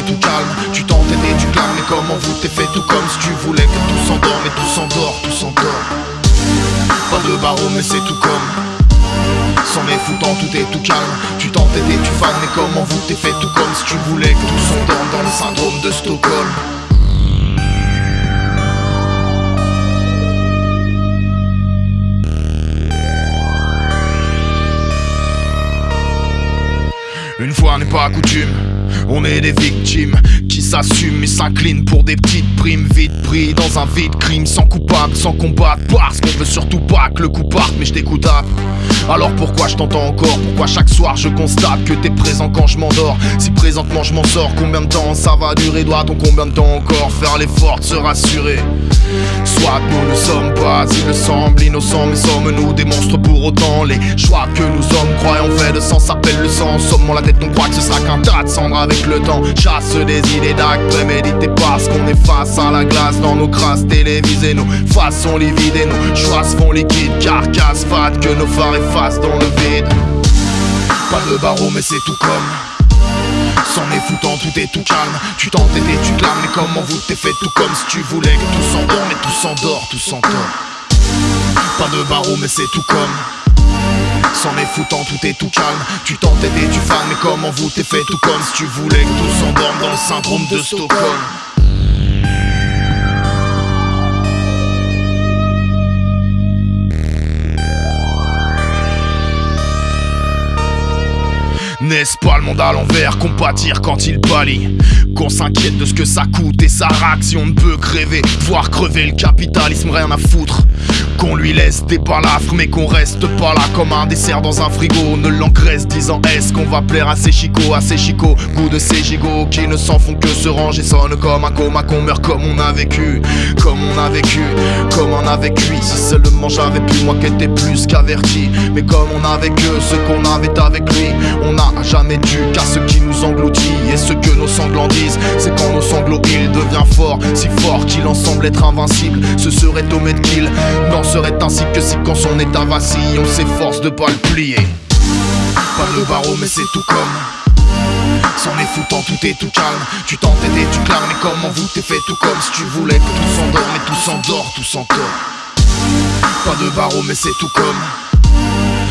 tout calme. Tu et tu clames Mais comment vous t'es fait tout comme si tu voulais que tout s'endort Mais tout s'endort, tout s'endort. Pas de barreau mais c'est tout comme. Sans les foutant, tout est tout calme. Tu et tu fanes, mais comment vous t'es fait tout comme si tu voulais que tout s'endorme dans le syndrome de Stockholm. Une fois n'est pas coutume, on est des victimes qui s'assument et s'inclinent pour des petites primes vite pris dans un vide crime sans coupable, sans combattre parce qu'on veut surtout pas que le coup parte mais je t'écoute alors pourquoi je t'entends encore? Pourquoi chaque soir je constate que t'es présent quand je m'endors? Si présentement je m'en sors, combien de temps ça va durer? Doit-on combien de temps encore faire l'effort de se rassurer? Soit nous ne sommes pas, il me semble, innocents Mais sommes-nous des monstres pour autant? Les choix que nous hommes croyons faits de sang s'appellent le sang. Sommons la tête, on croit que ce sera qu'un tas de cendres. Avec le temps Chasse des idées d'actes. Prémédités parce qu'on est face à la glace Dans nos crasses télévisées, nos façons livides et nos choix font liquides Carcasse fade que nos phares effacent dans le vide. Pas de barreau mais c'est tout comme. Sans les foutant, tout est tout calme. Tu t'entêtes et tu clames, mais comment vous t'es fait tout comme si tu voulais que tout s'endort, mais tout s'endort, tout s'endort. Pas de barreau, mais c'est tout comme. Sans les foutant, tout est tout calme. Tu t'entêtes et tu fanes, mais comment vous t'es fait tout comme si tu voulais que tout s'endorme dans le syndrome de Stockholm. N'est-ce pas le monde à l'envers, compatir quand il pâlit Qu'on s'inquiète de ce que ça coûte et ça raque si on ne peut crever Voir crever le capitalisme, rien à foutre qu'on lui laisse des balafres mais qu'on reste pas là comme un dessert dans un frigo. Ne l'engraisse disant est-ce qu'on va plaire à ces chicots, à ces chicots? Goût de ces gigots qui ne s'en font que se ranger. Sonne comme un coma qu'on meurt comme on a vécu Comme on a vécu, comme on a vécu. Si seulement j'avais pu, moi qu'était plus qu'averti. Mais comme on a vécu ce qu'on avait avec lui On n'a jamais dû car ce qui nous engloutit. Et ce que nos sanglants disent C'est quand nos sanglots il devient fort. Si fort qu'il en semble être invincible Ce serait au kill Non serait ainsi que si quand son état vacille On s'efforce de pas le plier. Pas de barreau mais c'est tout comme. S'en est foutant, tout est tout calme. Tu t'entêtes et tu clames Mais comment vous t'es fait tout comme si tu voulais que tout s'endort Mais tout s'endort, tout s'endort. Pas de barreau mais c'est tout comme.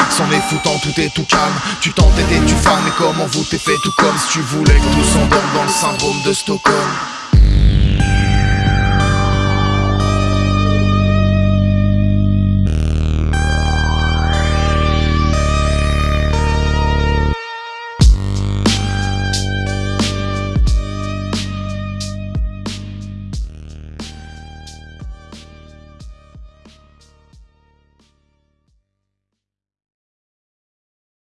Sans les foutant, tout est tout calme. Tu t'entêtes et tu fanes, mais comment vous t'es fait tout comme si tu voulais que tout s'endorme dans le syndrome de Stockholm